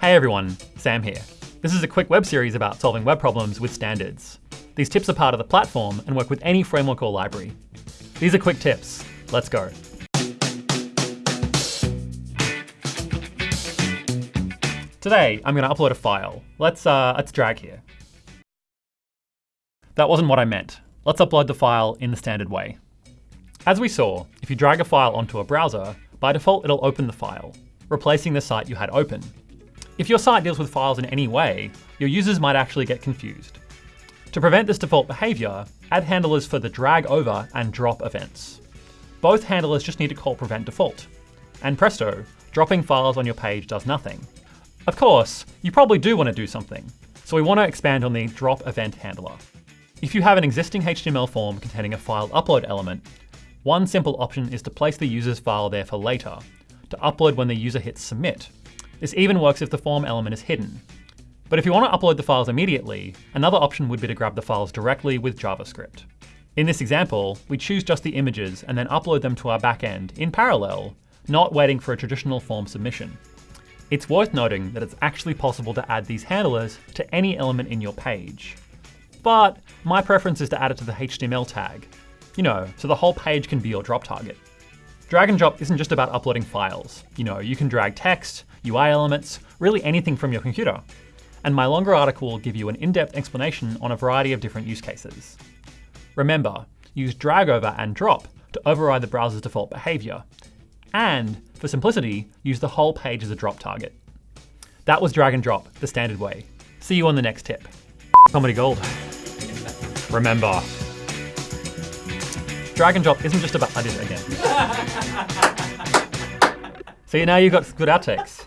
Hey everyone, Sam here. This is a quick web series about solving web problems with standards. These tips are part of the platform and work with any framework or library. These are quick tips. Let's go. Today, I'm going to upload a file. Let's, uh, let's drag here. That wasn't what I meant. Let's upload the file in the standard way. As we saw, if you drag a file onto a browser, by default it'll open the file, replacing the site you had open. If your site deals with files in any way, your users might actually get confused. To prevent this default behavior, add handlers for the drag over and drop events. Both handlers just need to call prevent default. And presto, dropping files on your page does nothing. Of course, you probably do want to do something, so we want to expand on the drop event handler. If you have an existing HTML form containing a file upload element, one simple option is to place the user's file there for later, to upload when the user hits submit. This even works if the form element is hidden. But if you want to upload the files immediately, another option would be to grab the files directly with JavaScript. In this example, we choose just the images and then upload them to our backend in parallel, not waiting for a traditional form submission. It's worth noting that it's actually possible to add these handlers to any element in your page. But my preference is to add it to the HTML tag, you know, so the whole page can be your drop target. Drag and drop isn't just about uploading files. You know, you can drag text, UI elements, really anything from your computer. And my longer article will give you an in-depth explanation on a variety of different use cases. Remember, use drag over and drop to override the browser's default behavior. And for simplicity, use the whole page as a drop target. That was drag and drop, the standard way. See you on the next tip. Comedy Gold. Remember, drag and drop isn't just about, I did it again. See, now you've got good outtakes.